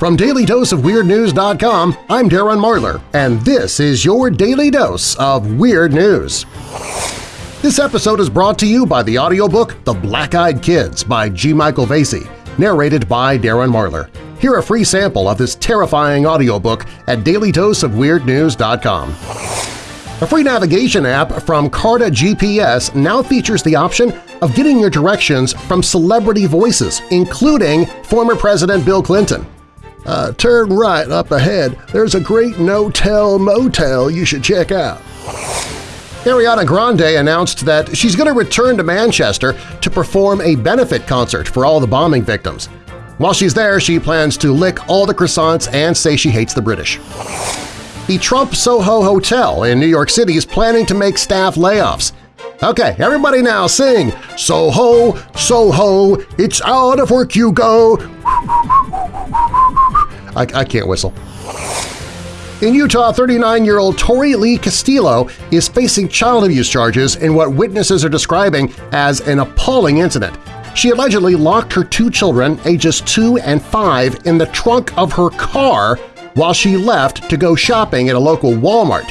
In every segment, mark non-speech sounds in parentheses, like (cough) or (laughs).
From DailyDoseOfWeirdNews.com, I'm Darren Marlar, and this is your Daily Dose of Weird News. This episode is brought to you by the audiobook The Black-Eyed Kids by G. Michael Vasey, narrated by Darren Marlar. Hear a free sample of this terrifying audiobook at DailyDoseOfWeirdNews.com. A free navigation app from Karta GPS now features the option of getting your directions from celebrity voices, including former President Bill Clinton. Uh, turn right up ahead. There's a great no-tell motel you should check out. Ariana Grande announced that she's going to return to Manchester to perform a benefit concert for all the bombing victims. While she's there, she plans to lick all the croissants and say she hates the British. The Trump Soho Hotel in New York City is planning to make staff layoffs. Okay, everybody now sing Soho, Soho, it's out of work you go. I, I can't whistle. In Utah, 39-year-old Tori Lee Castillo is facing child abuse charges in what witnesses are describing as an appalling incident. She allegedly locked her two children, ages 2 and 5, in the trunk of her car while she left to go shopping at a local Walmart.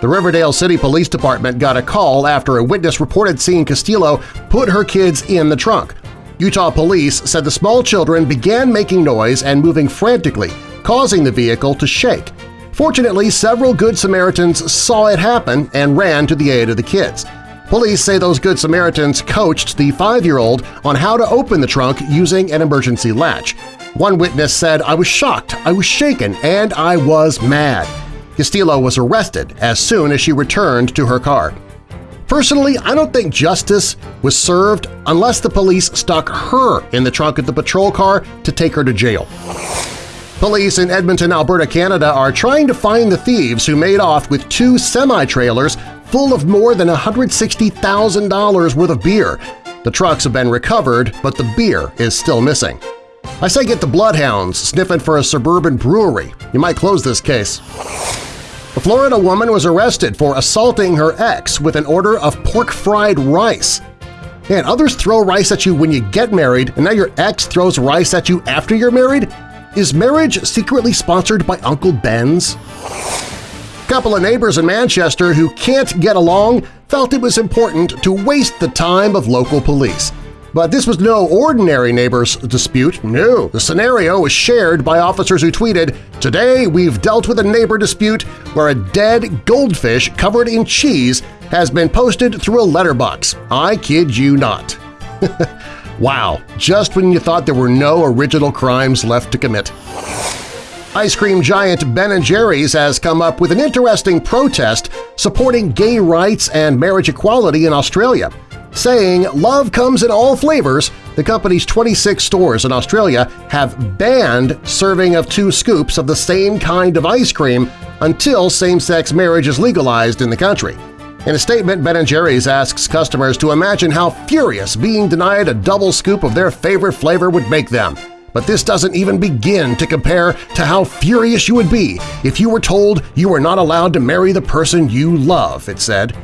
The Riverdale City Police Department got a call after a witness reported seeing Castillo put her kids in the trunk. Utah police said the small children began making noise and moving frantically, causing the vehicle to shake. Fortunately, several Good Samaritans saw it happen and ran to the aid of the kids. Police say those Good Samaritans coached the five-year-old on how to open the trunk using an emergency latch. One witness said, I was shocked, I was shaken, and I was mad. Castillo was arrested as soon as she returned to her car. Personally, I don't think justice was served unless the police stuck her in the trunk of the patrol car to take her to jail. Police in Edmonton, Alberta, Canada are trying to find the thieves who made off with two semi-trailers full of more than $160,000 worth of beer. The trucks have been recovered, but the beer is still missing. I say get the bloodhounds sniffing for a suburban brewery. You might close this case. A Florida woman was arrested for assaulting her ex with an order of pork-fried rice. And others throw rice at you when you get married, and now your ex throws rice at you after you're married? Is marriage secretly sponsored by Uncle Ben's? A couple of neighbors in Manchester who can't get along felt it was important to waste the time of local police. But this was no ordinary neighbors dispute, no. The scenario was shared by officers who tweeted, Today we've dealt with a neighbor dispute where a dead goldfish covered in cheese has been posted through a letterbox. I kid you not. (laughs) wow, just when you thought there were no original crimes left to commit. Ice cream giant Ben & Jerry's has come up with an interesting protest supporting gay rights and marriage equality in Australia saying love comes in all flavors, the company's 26 stores in Australia have banned serving of two scoops of the same kind of ice cream until same-sex marriage is legalized in the country. In a statement, Ben & Jerry's asks customers to imagine how furious being denied a double scoop of their favorite flavor would make them. But this doesn't even begin to compare to how furious you would be if you were told you were not allowed to marry the person you love, it said.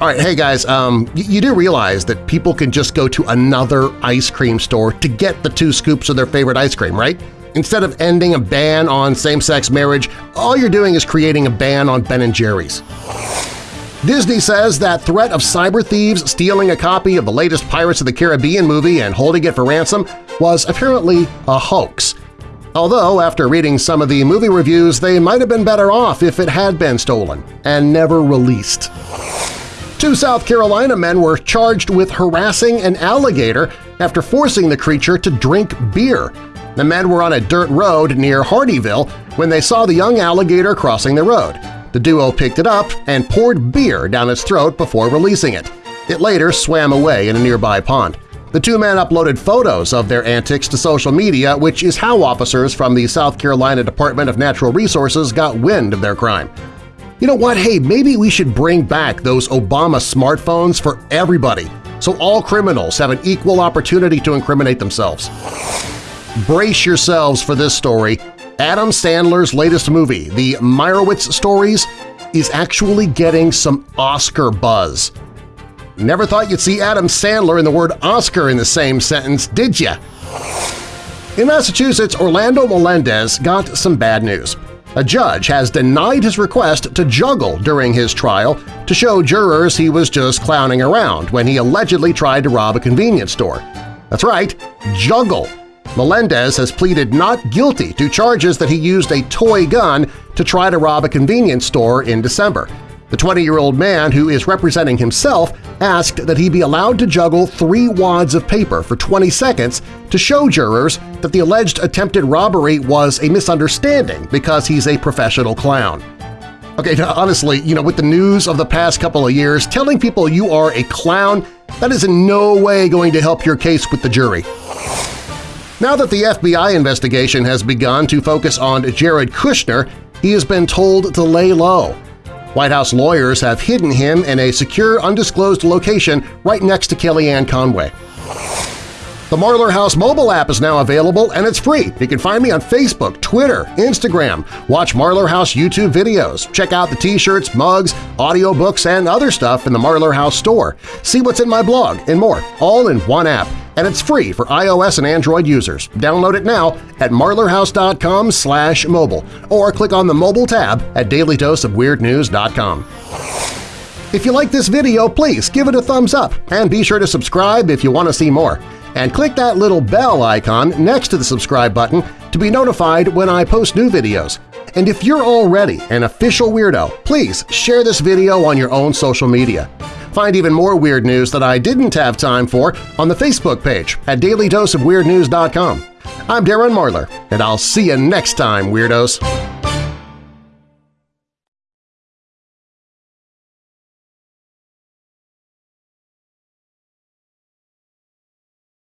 All right, hey guys, um, you do realize that people can just go to another ice cream store to get the two scoops of their favorite ice cream, right? Instead of ending a ban on same-sex marriage, all you're doing is creating a ban on Ben & Jerry's. Disney says that threat of cyber thieves stealing a copy of the latest Pirates of the Caribbean movie and holding it for ransom was apparently a hoax. Although, after reading some of the movie reviews, they might have been better off if it had been stolen and never released. Two South Carolina men were charged with harassing an alligator after forcing the creature to drink beer. The men were on a dirt road near Hardeeville when they saw the young alligator crossing the road. The duo picked it up and poured beer down its throat before releasing it. It later swam away in a nearby pond. The two men uploaded photos of their antics to social media, which is how officers from the South Carolina Department of Natural Resources got wind of their crime. You know what? Hey, maybe we should bring back those Obama smartphones for everybody so all criminals have an equal opportunity to incriminate themselves. Brace yourselves for this story. Adam Sandler's latest movie, The Meyerowitz Stories, is actually getting some Oscar buzz. Never thought you'd see Adam Sandler and the word Oscar in the same sentence, did ya? In Massachusetts, Orlando Melendez got some bad news. A judge has denied his request to juggle during his trial to show jurors he was just clowning around when he allegedly tried to rob a convenience store. That's right, juggle! Melendez has pleaded not guilty to charges that he used a toy gun to try to rob a convenience store in December. The 20-year-old man who is representing himself asked that he be allowed to juggle three wads of paper for 20 seconds to show jurors that the alleged attempted robbery was a misunderstanding because he's a professional clown. Okay, honestly, you know, with the news of the past couple of years, telling people you are a clown, that is in no way going to help your case with the jury. Now that the FBI investigation has begun to focus on Jared Kushner, he has been told to lay low. White House lawyers have hidden him in a secure, undisclosed location right next to Kellyanne Conway. The Marlar House mobile app is now available and it's free. You can find me on Facebook, Twitter, Instagram, watch Marlar House YouTube videos, check out the t-shirts, mugs, audiobooks, and other stuff in the Marlar House store, see what's in my blog, and more, all in one app. And it's free for iOS and Android users. Download it now at marlarhouse.com slash mobile or click on the mobile tab at dailydoseofweirdnews.com. If you like this video, please give it a thumbs up and be sure to subscribe if you want to see more and click that little bell icon next to the subscribe button to be notified when I post new videos. And if you're already an official weirdo, please share this video on your own social media. Find even more weird news that I didn't have time for on the Facebook page at dailydoseofweirdnews.com. I'm Darren Marlar, and I'll see you next time, Weirdos!